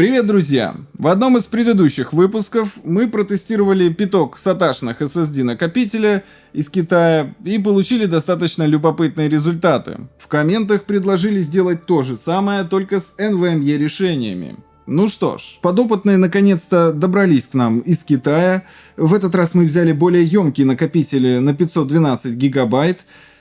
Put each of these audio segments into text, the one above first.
Привет, друзья! В одном из предыдущих выпусков мы протестировали пяток саташных SSD накопителя из Китая и получили достаточно любопытные результаты. В комментах предложили сделать то же самое, только с NVMe решениями. Ну что ж, подопытные наконец-то добрались к нам из Китая. В этот раз мы взяли более емкие накопители на 512 гигабайт,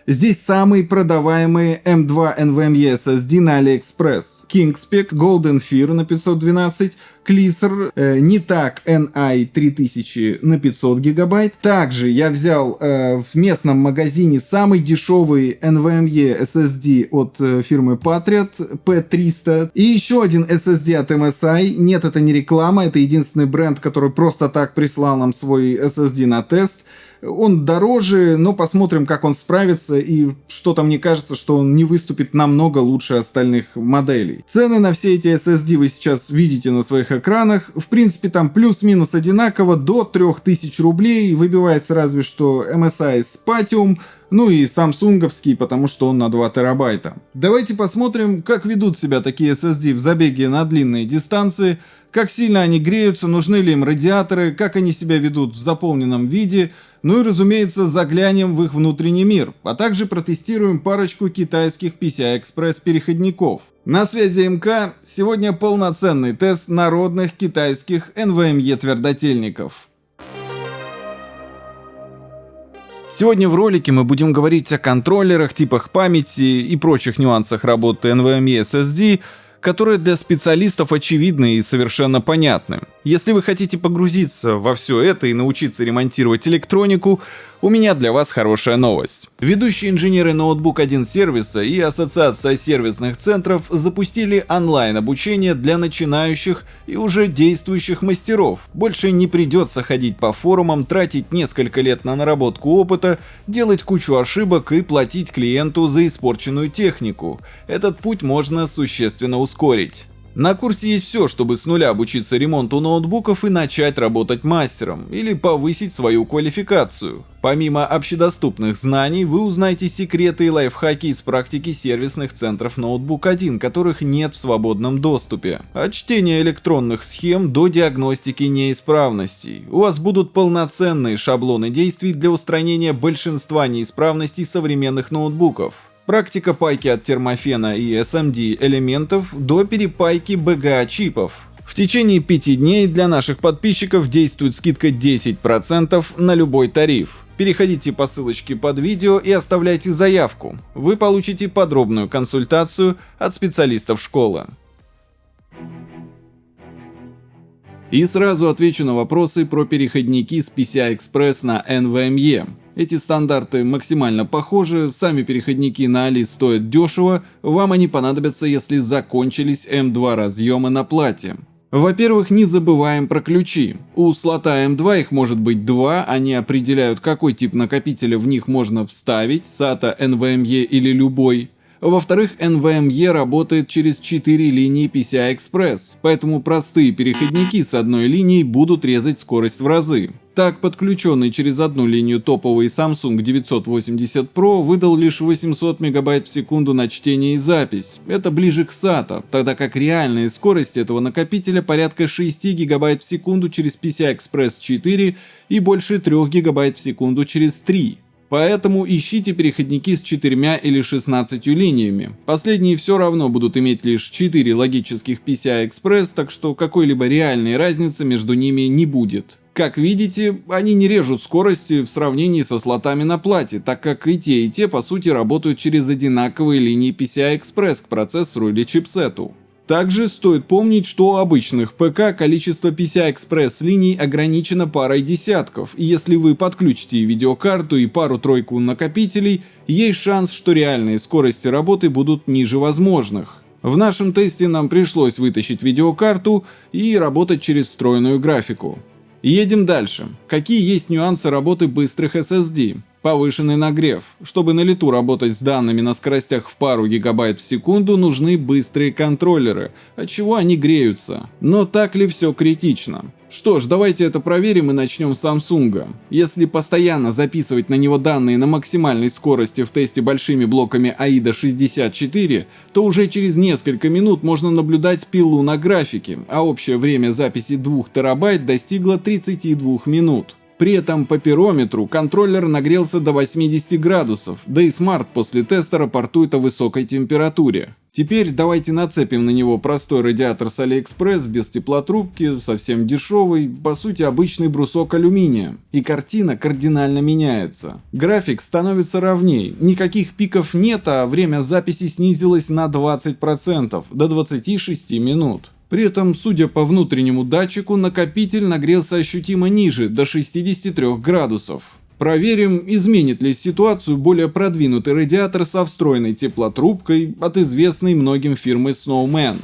Здесь самые продаваемые M2 NVMe SSD на AliExpress. Kingspec Golden Fear на 512, Clissor э, не так NI 3000 на 500 гигабайт. Также я взял э, в местном магазине самый дешевый NVMe SSD от э, фирмы Patriot P300. И еще один SSD от MSI. Нет, это не реклама, это единственный бренд, который просто так прислал нам свой SSD на тест. Он дороже, но посмотрим, как он справится, и что-то мне кажется, что он не выступит намного лучше остальных моделей. Цены на все эти SSD вы сейчас видите на своих экранах. В принципе, там плюс-минус одинаково, до 3000 рублей. Выбивается разве что MSI Spatium, ну и самсунговский, потому что он на 2 терабайта. Давайте посмотрим, как ведут себя такие SSD в забеге на длинные дистанции, как сильно они греются, нужны ли им радиаторы, как они себя ведут в заполненном виде, ну и разумеется заглянем в их внутренний мир, а также протестируем парочку китайских PCI-Express переходников. На связи МК, сегодня полноценный тест народных китайских NVMe твердотельников. Сегодня в ролике мы будем говорить о контроллерах, типах памяти и прочих нюансах работы NVMe SSD, которые для специалистов очевидны и совершенно понятны. Если вы хотите погрузиться во все это и научиться ремонтировать электронику, у меня для вас хорошая новость. Ведущие инженеры ноутбук 1 сервиса и Ассоциация сервисных центров запустили онлайн-обучение для начинающих и уже действующих мастеров. Больше не придется ходить по форумам, тратить несколько лет на наработку опыта, делать кучу ошибок и платить клиенту за испорченную технику. Этот путь можно существенно ускорить. На курсе есть все, чтобы с нуля обучиться ремонту ноутбуков и начать работать мастером, или повысить свою квалификацию. Помимо общедоступных знаний, вы узнаете секреты и лайфхаки из практики сервисных центров Ноутбук 1, которых нет в свободном доступе. От чтения электронных схем до диагностики неисправностей. У вас будут полноценные шаблоны действий для устранения большинства неисправностей современных ноутбуков. Практика пайки от термофена и SMD элементов до перепайки BGA чипов. В течение 5 дней для наших подписчиков действует скидка 10% на любой тариф. Переходите по ссылочке под видео и оставляйте заявку. Вы получите подробную консультацию от специалистов школы. И сразу отвечу на вопросы про переходники с PCI-Express на NVMe. Эти стандарты максимально похожи, сами переходники на Али стоят дешево, вам они понадобятся, если закончились M2 разъемы на плате. Во-первых, не забываем про ключи. У слота M2 их может быть два, они определяют, какой тип накопителя в них можно вставить, SATA, NVMe или любой. Во-вторых, NVMe работает через 4 линии PCI-Express, поэтому простые переходники с одной линией будут резать скорость в разы. Так, подключенный через одну линию топовый Samsung 980 Pro выдал лишь 800 МБ в секунду на чтение и запись. Это ближе к SATA, тогда как реальная скорость этого накопителя порядка 6 ГБ в секунду через PCI-Express 4 и больше 3 ГБ в секунду через 3. Поэтому ищите переходники с четырьмя или 16 линиями. Последние все равно будут иметь лишь 4 логических PCI-Express, так что какой-либо реальной разницы между ними не будет. Как видите, они не режут скорости в сравнении со слотами на плате, так как и те, и те по сути работают через одинаковые линии PCI-Express к процессору или чипсету. Также стоит помнить, что у обычных ПК количество PCI-Express линий ограничено парой десятков, и если вы подключите видеокарту и пару-тройку накопителей, есть шанс, что реальные скорости работы будут ниже возможных. В нашем тесте нам пришлось вытащить видеокарту и работать через встроенную графику. Едем дальше. Какие есть нюансы работы быстрых SSD? Повышенный нагрев. Чтобы на лету работать с данными на скоростях в пару гигабайт в секунду, нужны быстрые контроллеры, от чего они греются. Но так ли все критично? Что ж, давайте это проверим и начнем с Samsung. Если постоянно записывать на него данные на максимальной скорости в тесте большими блоками AIDA 64, то уже через несколько минут можно наблюдать пилу на графике, а общее время записи 2 терабайт достигло 32 минут. При этом по пирометру контроллер нагрелся до 80 градусов, да и смарт после теста рапортует о высокой температуре. Теперь давайте нацепим на него простой радиатор с AliExpress без теплотрубки, совсем дешевый, по сути обычный брусок алюминия. И картина кардинально меняется. График становится ровней, никаких пиков нет, а время записи снизилось на 20%, до 26 минут. При этом, судя по внутреннему датчику, накопитель нагрелся ощутимо ниже, до 63 градусов. Проверим, изменит ли ситуацию более продвинутый радиатор со встроенной теплотрубкой от известной многим фирмы Snowman.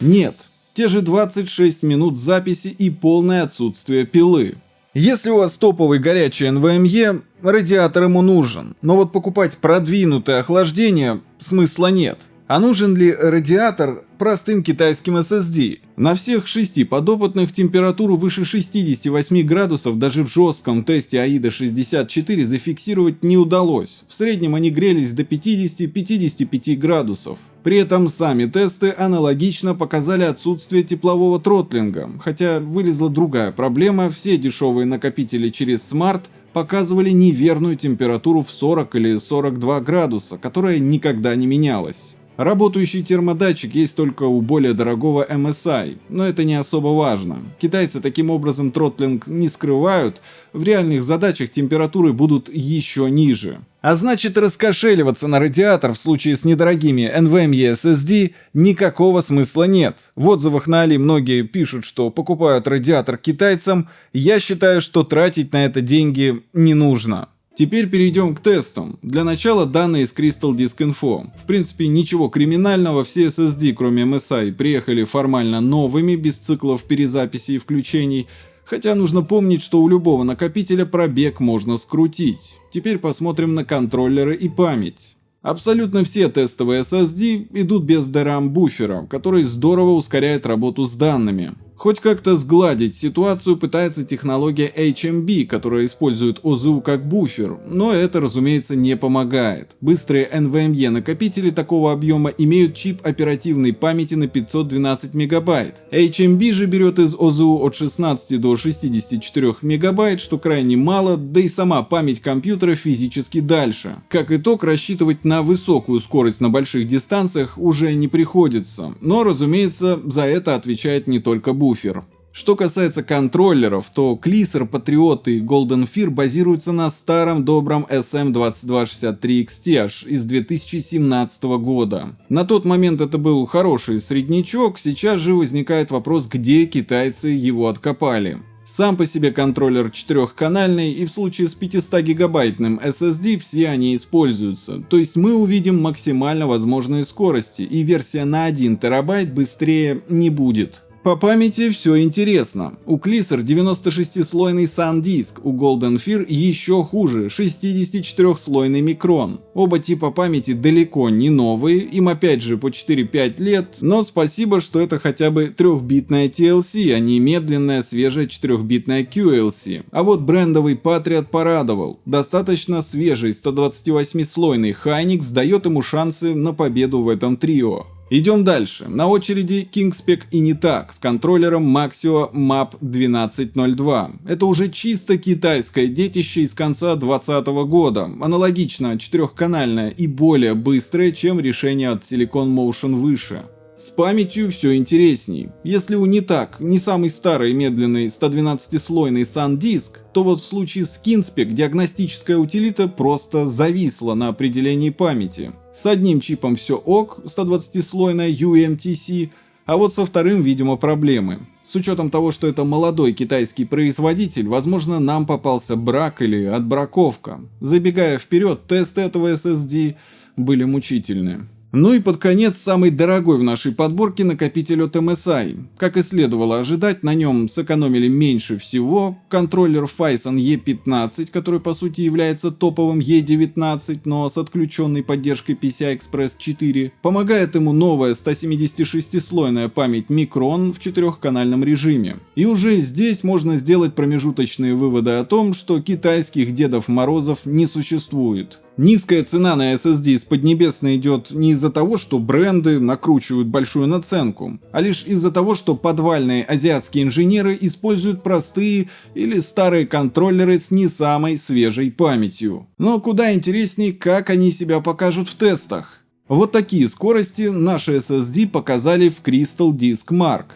Нет, те же 26 минут записи и полное отсутствие пилы. Если у вас топовый горячий NVMe, радиатор ему нужен, но вот покупать продвинутое охлаждение смысла нет. А нужен ли радиатор простым китайским SSD? На всех шести подопытных температуру выше 68 градусов даже в жестком тесте AIDA 64 зафиксировать не удалось. В среднем они грелись до 50-55 градусов. При этом сами тесты аналогично показали отсутствие теплового тротлинга, хотя вылезла другая проблема, все дешевые накопители через Smart показывали неверную температуру в 40 или 42 градуса, которая никогда не менялась. Работающий термодатчик есть только у более дорогого MSI, но это не особо важно. Китайцы таким образом тротлинг не скрывают, в реальных задачах температуры будут еще ниже. А значит раскошеливаться на радиатор в случае с недорогими NVMe SSD никакого смысла нет. В отзывах на Али многие пишут, что покупают радиатор китайцам, я считаю, что тратить на это деньги не нужно. Теперь перейдем к тестам. Для начала данные из Crystal Disk Info. В принципе ничего криминального, все SSD кроме MSI приехали формально новыми, без циклов перезаписи и включений, хотя нужно помнить, что у любого накопителя пробег можно скрутить. Теперь посмотрим на контроллеры и память. Абсолютно все тестовые SSD идут без DRAM буфера, который здорово ускоряет работу с данными. Хоть как-то сгладить ситуацию пытается технология HMB, которая использует OZU как буфер, но это, разумеется, не помогает. Быстрые NVMe накопители такого объема имеют чип оперативной памяти на 512 мегабайт. HMB же берет из OZU от 16 до 64 мегабайт, что крайне мало, да и сама память компьютера физически дальше. Как итог, рассчитывать на высокую скорость на больших дистанциях уже не приходится, но, разумеется, за это отвечает не только буфер буфер. Что касается контроллеров, то Клисер, Patriot и Golden Fear базируются на старом добром SM2263XT из 2017 года. На тот момент это был хороший среднячок, сейчас же возникает вопрос, где китайцы его откопали. Сам по себе контроллер четырехканальный и в случае с 500-гигабайтным SSD все они используются, то есть мы увидим максимально возможные скорости и версия на 1 терабайт быстрее не будет. По памяти все интересно. У Клисер 96-слойный SanDisk, у Golden Fear еще хуже, 64-слойный микрон. Оба типа памяти далеко не новые, им опять же по 4-5 лет, но спасибо, что это хотя бы трехбитная TLC, а не медленная свежая 4-битная QLC. А вот брендовый Patriot порадовал. Достаточно свежий 128-слойный Hynix дает ему шансы на победу в этом трио. Идем дальше. На очереди Kingspec и не так с контроллером Maxio MAP 1202. Это уже чисто китайское детище из конца 2020 года. Аналогично четырехканальное и более быстрое, чем решение от Silicon Motion выше. С памятью все интересней. Если у не так, не самый старый медленный 112-слойный SanDisk, то вот в случае с Kinspec диагностическая утилита просто зависла на определении памяти. С одним чипом все ок, 120-слойная UMTC, а вот со вторым, видимо, проблемы. С учетом того, что это молодой китайский производитель, возможно, нам попался брак или отбраковка. Забегая вперед, тесты этого SSD были мучительны. Ну и под конец самый дорогой в нашей подборке накопитель от MSI. Как и следовало ожидать, на нем сэкономили меньше всего. Контроллер Phison E15, который по сути является топовым E19, но с отключенной поддержкой PCI Express 4. Помогает ему новая 176-слойная память Micron в четырехканальном режиме. И уже здесь можно сделать промежуточные выводы о том, что китайских Дедов Морозов не существует. Низкая цена на SSD из Поднебесной идет не из-за того, что бренды накручивают большую наценку, а лишь из-за того, что подвальные азиатские инженеры используют простые или старые контроллеры с не самой свежей памятью. Но куда интереснее, как они себя покажут в тестах. Вот такие скорости наши SSD показали в Crystal Disk Mark.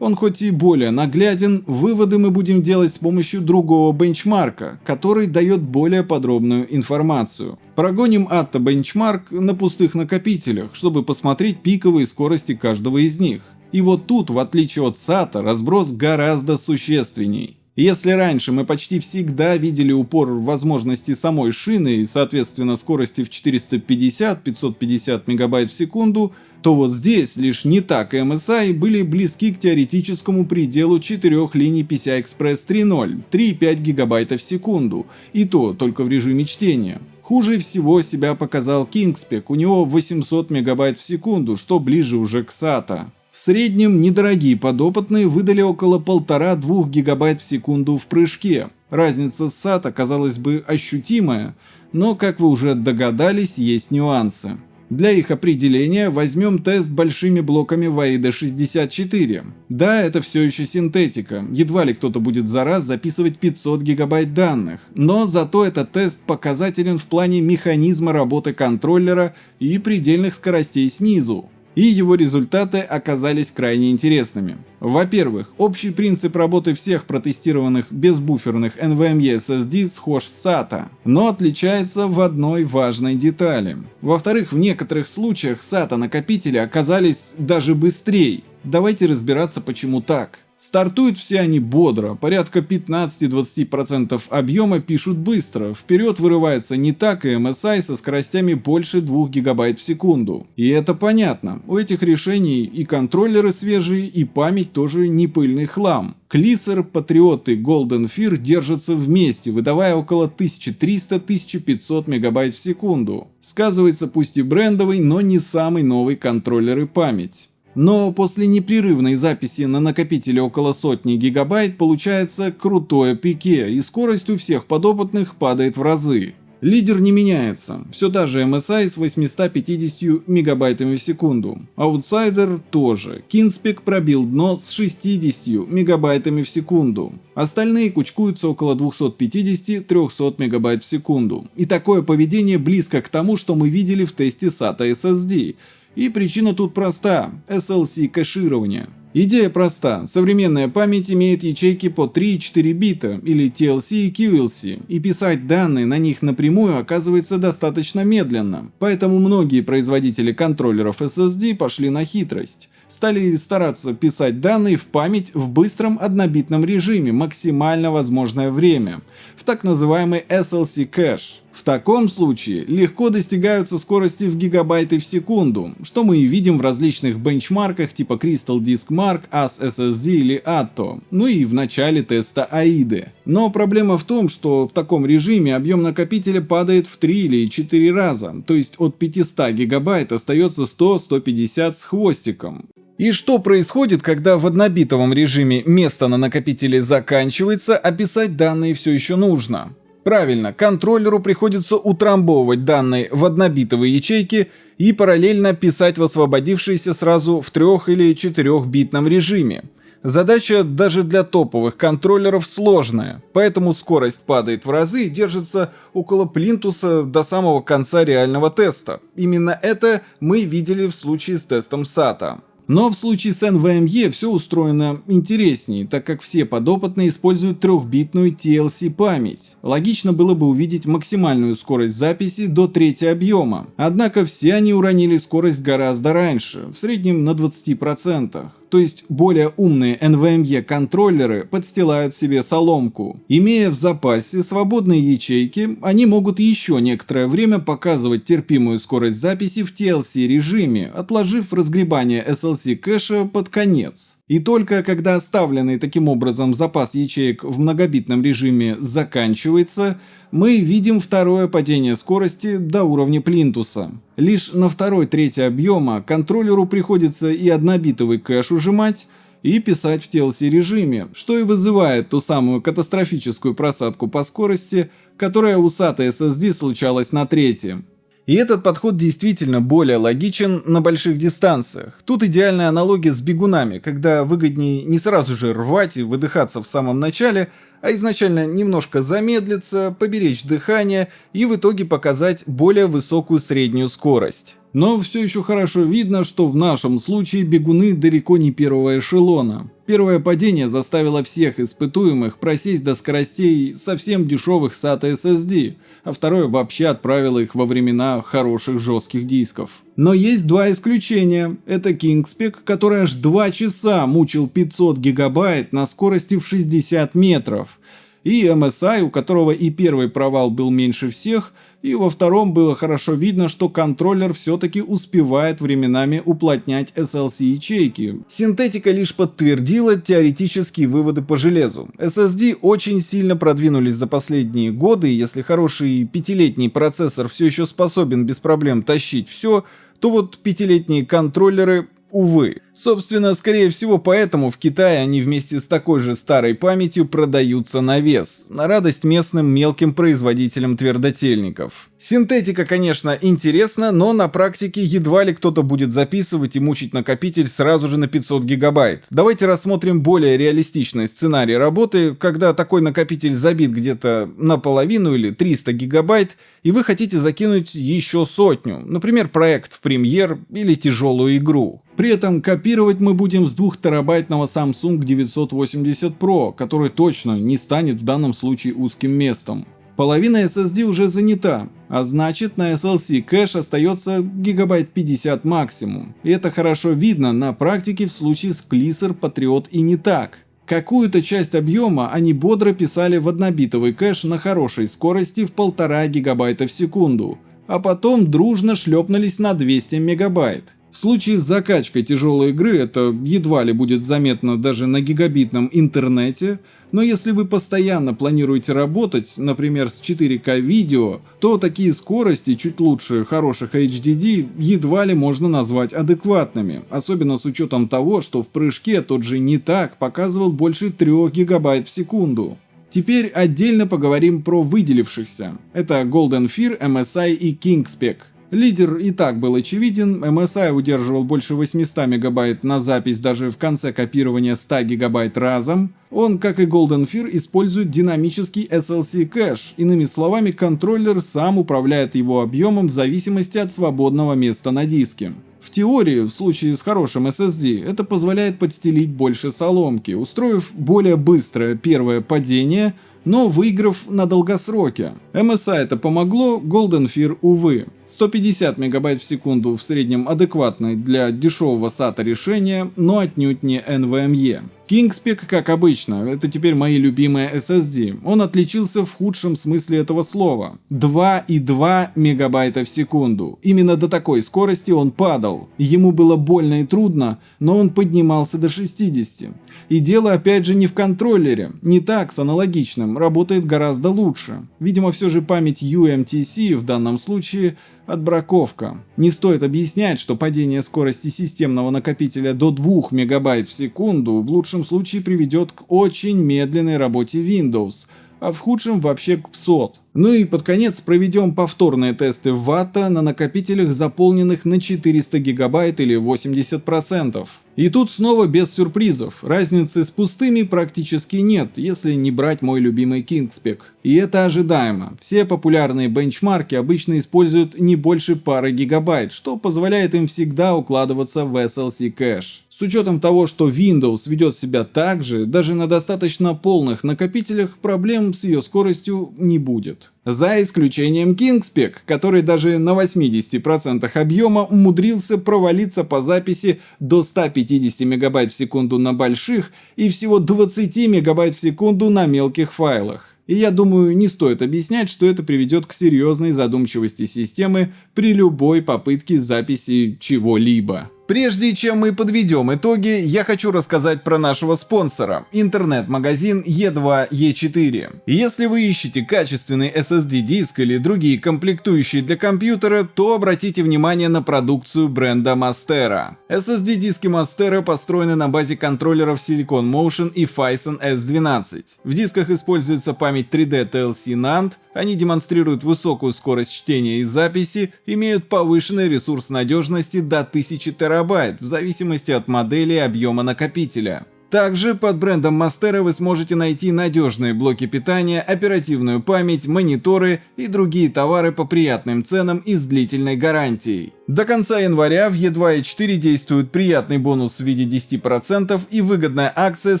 Он хоть и более нагляден, выводы мы будем делать с помощью другого бенчмарка, который дает более подробную информацию. Прогоним Atto бенчмарк на пустых накопителях, чтобы посмотреть пиковые скорости каждого из них. И вот тут, в отличие от SATA, разброс гораздо существенней. Если раньше мы почти всегда видели упор в возможности самой шины и, соответственно, скорости в 450-550 мегабайт в секунду, то вот здесь лишь не так MSI были близки к теоретическому пределу четырех линий PCI Express 3.0, 3,5 гигабайта в секунду, и то только в режиме чтения. Хуже всего себя показал Kingspec, у него 800 мегабайт в секунду, что ближе уже к SATA. В среднем недорогие подопытные выдали около 1,5-2 гигабайт в секунду в прыжке. Разница с SATA казалось бы ощутимая, но, как вы уже догадались, есть нюансы. Для их определения возьмем тест большими блоками VAID 64. Да, это все еще синтетика, едва ли кто-то будет за раз записывать 500 гигабайт данных, но зато этот тест показателен в плане механизма работы контроллера и предельных скоростей снизу и его результаты оказались крайне интересными. Во-первых, общий принцип работы всех протестированных безбуферных NVMe SSD схож с SATA, но отличается в одной важной детали. Во-вторых, в некоторых случаях SATA накопители оказались даже быстрее. Давайте разбираться почему так. Стартуют все они бодро, порядка 15-20% объема пишут быстро, вперед вырывается не так и MSI со скоростями больше 2 ГБ в секунду. И это понятно, у этих решений и контроллеры свежие, и память тоже не пыльный хлам. Клисер, Патриот и Golden Fear держатся вместе, выдавая около 1300-1500 мегабайт в секунду. Сказывается пусть и брендовый, но не самый новый контроллер и память. Но после непрерывной записи на накопителе около сотни гигабайт получается крутое пике, и скорость у всех подопытных падает в разы. Лидер не меняется, все та же MSI с 850 мегабайтами в секунду. Аутсайдер тоже. Кинспек пробил дно с 60 мегабайтами в секунду. Остальные кучкуются около 250-300 мегабайт в секунду. И такое поведение близко к тому, что мы видели в тесте SATA SSD. И причина тут проста – SLC кэширование. Идея проста. Современная память имеет ячейки по 3 и 4 бита, или TLC и QLC, и писать данные на них напрямую оказывается достаточно медленно. Поэтому многие производители контроллеров SSD пошли на хитрость стали стараться писать данные в память в быстром однобитном режиме максимально возможное время, в так называемый SLC кэш. В таком случае легко достигаются скорости в гигабайты в секунду, что мы и видим в различных бенчмарках типа Crystal Disk Mark, AS SSD или Atto, ну и в начале теста AIDE. Но проблема в том, что в таком режиме объем накопителя падает в 3 или 4 раза, то есть от 500 гигабайт остается 100-150 с хвостиком. И что происходит, когда в однобитовом режиме место на накопителе заканчивается, а писать данные все еще нужно? Правильно, контроллеру приходится утрамбовывать данные в однобитовые ячейки и параллельно писать в освободившиеся сразу в трех или четырехбитном режиме. Задача даже для топовых контроллеров сложная, поэтому скорость падает в разы и держится около плинтуса до самого конца реального теста. Именно это мы видели в случае с тестом SATA. Но в случае с NVMe все устроено интереснее, так как все подопытные используют трехбитную TLC память. Логично было бы увидеть максимальную скорость записи до трети объема. Однако все они уронили скорость гораздо раньше, в среднем на 20%. То есть более умные NVMe контроллеры подстилают себе соломку. Имея в запасе свободные ячейки, они могут еще некоторое время показывать терпимую скорость записи в TLC режиме, отложив разгребание SLC кэша под конец. И только когда оставленный таким образом запас ячеек в многобитном режиме заканчивается, мы видим второе падение скорости до уровня плинтуса. Лишь на второй трети объема контроллеру приходится и однобитовый кэш ужимать, и писать в TLC режиме, что и вызывает ту самую катастрофическую просадку по скорости, которая у SATA SSD случалась на трети. И этот подход действительно более логичен на больших дистанциях. Тут идеальная аналогия с бегунами, когда выгоднее не сразу же рвать и выдыхаться в самом начале, а изначально немножко замедлиться, поберечь дыхание и в итоге показать более высокую среднюю скорость. Но все еще хорошо видно, что в нашем случае бегуны далеко не первого эшелона. Первое падение заставило всех испытуемых просесть до скоростей совсем дешевых SATA SSD, а второе вообще отправило их во времена хороших жестких дисков. Но есть два исключения. Это Kingspec, который аж 2 часа мучил 500 гигабайт на скорости в 60 метров. И MSI, у которого и первый провал был меньше всех – и во втором было хорошо видно, что контроллер все-таки успевает временами уплотнять SLC-ячейки. Синтетика лишь подтвердила теоретические выводы по железу. SSD очень сильно продвинулись за последние годы, и если хороший пятилетний процессор все еще способен без проблем тащить все, то вот пятилетние контроллеры Увы. Собственно, скорее всего поэтому в Китае они вместе с такой же старой памятью продаются на вес, на радость местным мелким производителям твердотельников. Синтетика, конечно, интересна, но на практике едва ли кто-то будет записывать и мучить накопитель сразу же на 500 гигабайт. Давайте рассмотрим более реалистичный сценарий работы, когда такой накопитель забит где-то наполовину или 300 гигабайт, и вы хотите закинуть еще сотню, например, проект в премьер или тяжелую игру. При этом копировать мы будем с 2 терабайтного Samsung 980 Pro, который точно не станет в данном случае узким местом. Половина SSD уже занята, а значит на SLC кэш остается гигабайт 50 максимум. И это хорошо видно на практике в случае с Clipper, Patriot и не так. Какую-то часть объема они бодро писали в однобитовый кэш на хорошей скорости в 1,5 гигабайта в секунду, а потом дружно шлепнулись на 200 мегабайт. В случае с закачкой тяжелой игры это едва ли будет заметно даже на гигабитном интернете, но если вы постоянно планируете работать, например, с 4К видео, то такие скорости, чуть лучше хороших HDD, едва ли можно назвать адекватными, особенно с учетом того, что в прыжке тот же не так показывал больше 3 ГБ в секунду. Теперь отдельно поговорим про выделившихся. Это Golden Fear, MSI и Kingspec. Лидер и так был очевиден, MSI удерживал больше 800 мегабайт на запись даже в конце копирования 100 гигабайт разом. Он, как и Golden Fear, использует динамический SLC кэш, иными словами, контроллер сам управляет его объемом в зависимости от свободного места на диске. В теории, в случае с хорошим SSD, это позволяет подстелить больше соломки, устроив более быстрое первое падение – но выиграв на долгосроке. MSI это помогло, Golden Fear увы. 150 мегабайт в секунду в среднем адекватное для дешевого SATA решения, но отнюдь не NVMe. Kingspec, как обычно, это теперь мои любимые SSD. Он отличился в худшем смысле этого слова. 2,2 мегабайта в секунду. Именно до такой скорости он падал. Ему было больно и трудно, но он поднимался до 60. И дело опять же не в контроллере. Не так с аналогичным, работает гораздо лучше. Видимо все же память UMTC в данном случае Отбраковка. Не стоит объяснять, что падение скорости системного накопителя до 2 МБ в секунду в лучшем случае приведет к очень медленной работе Windows, а в худшем вообще к PSOT. Ну и под конец проведем повторные тесты ватта на накопителях, заполненных на 400 гигабайт или 80%. И тут снова без сюрпризов, разницы с пустыми практически нет, если не брать мой любимый Kingspec. И это ожидаемо, все популярные бенчмарки обычно используют не больше пары гигабайт, что позволяет им всегда укладываться в SLC кэш. С учетом того, что Windows ведет себя так же, даже на достаточно полных накопителях проблем с ее скоростью не будет. За исключением Kingspec, который даже на 80% объема умудрился провалиться по записи до 150 мегабайт в секунду на больших и всего 20 мегабайт в секунду на мелких файлах. И я думаю, не стоит объяснять, что это приведет к серьезной задумчивости системы при любой попытке записи чего-либо. Прежде чем мы подведем итоги, я хочу рассказать про нашего спонсора – интернет-магазин E2E4. Если вы ищете качественный SSD-диск или другие комплектующие для компьютера, то обратите внимание на продукцию бренда Mastera. SSD-диски Mastera построены на базе контроллеров Silicon Motion и Phison S12. В дисках используется память 3D TLC NAND, они демонстрируют высокую скорость чтения и записи, имеют повышенный ресурс надежности до 1000 терабайт в зависимости от модели и объема накопителя. Также под брендом Mastera вы сможете найти надежные блоки питания, оперативную память, мониторы и другие товары по приятным ценам и с длительной гарантией. До конца января в E2 4 действует приятный бонус в виде 10% и выгодная акция с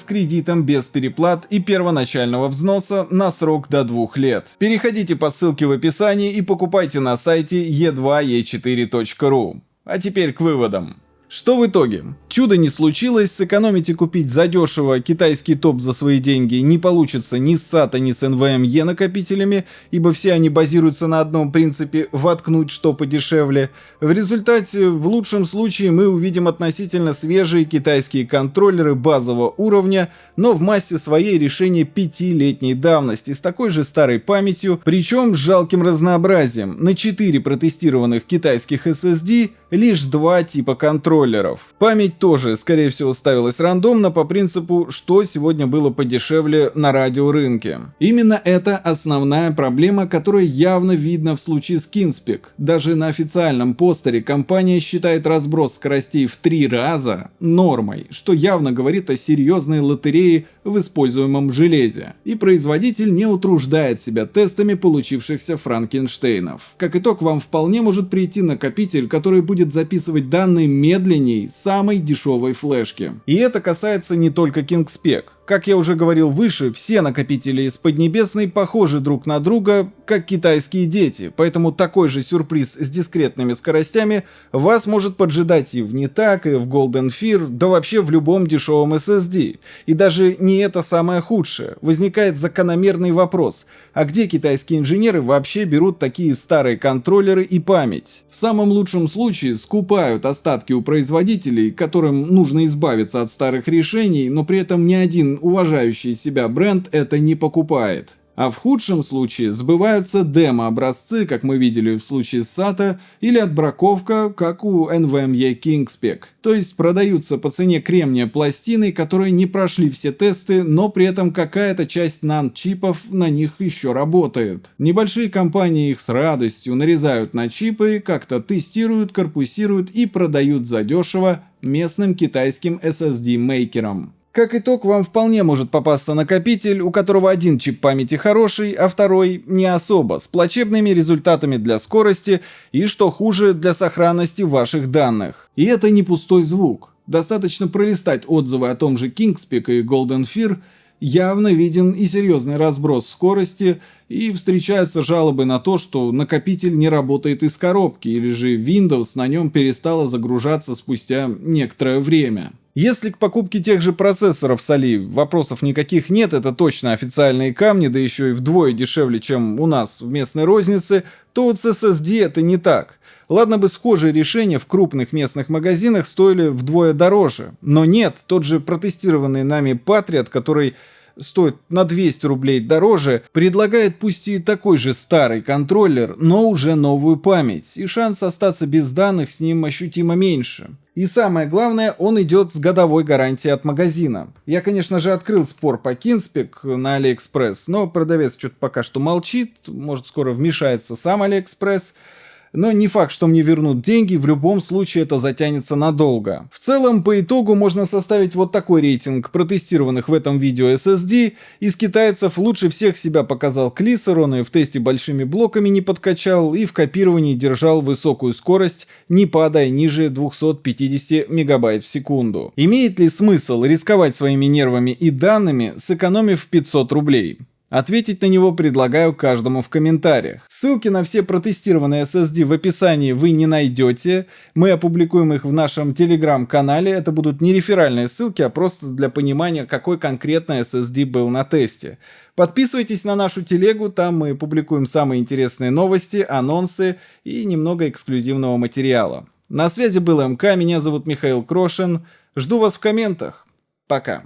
кредитом без переплат и первоначального взноса на срок до 2 лет. Переходите по ссылке в описании и покупайте на сайте e2e4.ru. А теперь к выводам. Что в итоге? Чудо не случилось, сэкономить и купить задешево китайский топ за свои деньги не получится ни с SATA, ни с NVMe накопителями, ибо все они базируются на одном принципе «воткнуть что подешевле». В результате, в лучшем случае, мы увидим относительно свежие китайские контроллеры базового уровня, но в массе своей решение пятилетней давности с такой же старой памятью, причем с жалким разнообразием. На 4 протестированных китайских SSD лишь два типа контроллеров. Память тоже, скорее всего, ставилась рандомно по принципу, что сегодня было подешевле на радиорынке. Именно это основная проблема, которая явно видно в случае с Kinspec. Даже на официальном постере компания считает разброс скоростей в три раза нормой, что явно говорит о серьезной лотерее в используемом железе. И производитель не утруждает себя тестами получившихся Франкенштейнов. Как итог, вам вполне может прийти накопитель, который будет записывать данные медленней самой дешевой флешки. И это касается не только KingSpec. Как я уже говорил выше, все накопители из Поднебесной похожи друг на друга, как китайские дети, поэтому такой же сюрприз с дискретными скоростями вас может поджидать и в Нетак, и в Golden Fear, да вообще в любом дешевом SSD. И даже не это самое худшее. Возникает закономерный вопрос, а где китайские инженеры вообще берут такие старые контроллеры и память? В самом лучшем случае скупают остатки у производителей, которым нужно избавиться от старых решений, но при этом ни один уважающий себя бренд это не покупает. А в худшем случае сбываются демо-образцы, как мы видели в случае с SATA, или отбраковка, как у NVMe Kingspec. То есть продаются по цене кремния пластины, которые не прошли все тесты, но при этом какая-то часть NAND-чипов на них еще работает. Небольшие компании их с радостью нарезают на чипы, как-то тестируют, корпусируют и продают задешево местным китайским SSD-мейкерам. Как итог, вам вполне может попасться накопитель, у которого один чип памяти хороший, а второй не особо, с плачебными результатами для скорости и, что хуже, для сохранности ваших данных. И это не пустой звук. Достаточно пролистать отзывы о том же Kingspec и Golden Fear, явно виден и серьезный разброс скорости, и встречаются жалобы на то, что накопитель не работает из коробки, или же Windows на нем перестала загружаться спустя некоторое время. Если к покупке тех же процессоров с Али вопросов никаких нет, это точно официальные камни, да еще и вдвое дешевле, чем у нас в местной рознице, то вот с SSD это не так. Ладно бы схожие решения в крупных местных магазинах стоили вдвое дороже, но нет, тот же протестированный нами Patriot, который стоит на 200 рублей дороже, предлагает пусть и такой же старый контроллер, но уже новую память, и шанс остаться без данных с ним ощутимо меньше. И самое главное, он идет с годовой гарантией от магазина. Я, конечно же, открыл спор по KingSpec на Алиэкспресс, но продавец что-то пока что молчит, может скоро вмешается сам Алиэкспресс. Но не факт, что мне вернут деньги, в любом случае это затянется надолго. В целом, по итогу можно составить вот такой рейтинг протестированных в этом видео SSD. Из китайцев лучше всех себя показал Клисер, он и в тесте большими блоками не подкачал, и в копировании держал высокую скорость, не падая ниже 250 мегабайт в секунду. Имеет ли смысл рисковать своими нервами и данными, сэкономив 500 рублей? Ответить на него предлагаю каждому в комментариях. Ссылки на все протестированные SSD в описании вы не найдете. Мы опубликуем их в нашем телеграм-канале. Это будут не реферальные ссылки, а просто для понимания, какой конкретно SSD был на тесте. Подписывайтесь на нашу телегу, там мы публикуем самые интересные новости, анонсы и немного эксклюзивного материала. На связи был МК, меня зовут Михаил Крошин. Жду вас в комментах. Пока.